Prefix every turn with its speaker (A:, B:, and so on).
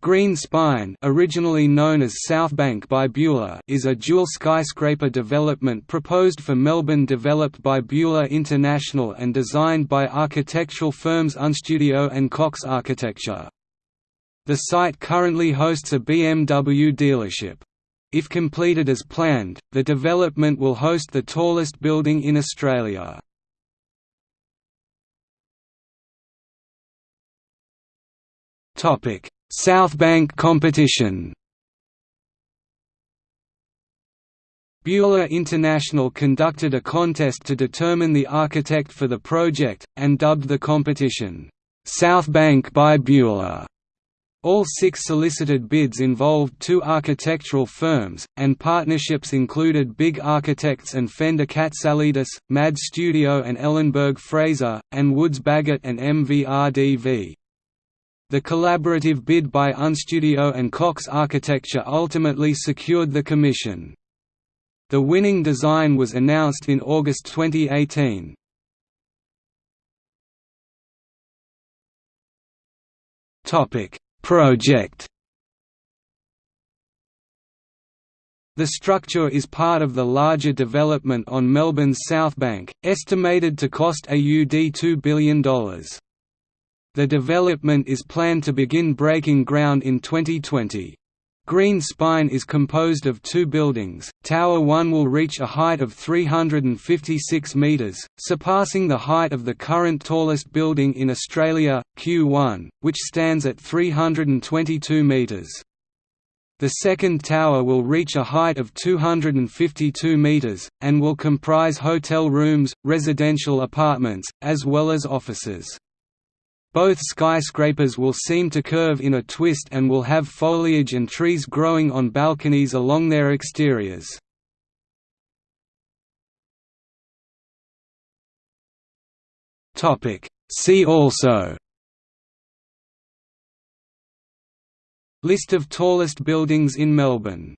A: Green Spine originally known as Southbank by Beulah is a dual skyscraper development proposed for Melbourne developed by Beulah International and designed by architectural firms Unstudio and Cox Architecture. The site currently hosts a BMW dealership. If completed as planned, the development will host the tallest building in Australia. Topic Southbank competition Beulah International conducted a contest to determine the architect for the project, and dubbed the competition, "'Southbank by Beulah". All six solicited bids involved two architectural firms, and partnerships included Big Architects and Fender Katsalidis, MAD Studio and Elenberg Fraser, and Woods Bagot and MVRDV. The collaborative bid by Unstudio and Cox Architecture ultimately secured the commission. The winning design was announced in August 2018. Project The structure is part of the larger development on Melbourne's South Bank, estimated to cost AUD $2 billion. The development is planned to begin breaking ground in 2020. Green Spine is composed of two buildings. Tower 1 will reach a height of 356 metres, surpassing the height of the current tallest building in Australia, Q1, which stands at 322 metres. The second tower will reach a height of 252 metres, and will comprise hotel rooms, residential apartments, as well as offices. Both skyscrapers will seem to curve in a twist and will have foliage and trees growing on balconies along their exteriors. See also. List of tallest buildings in Melbourne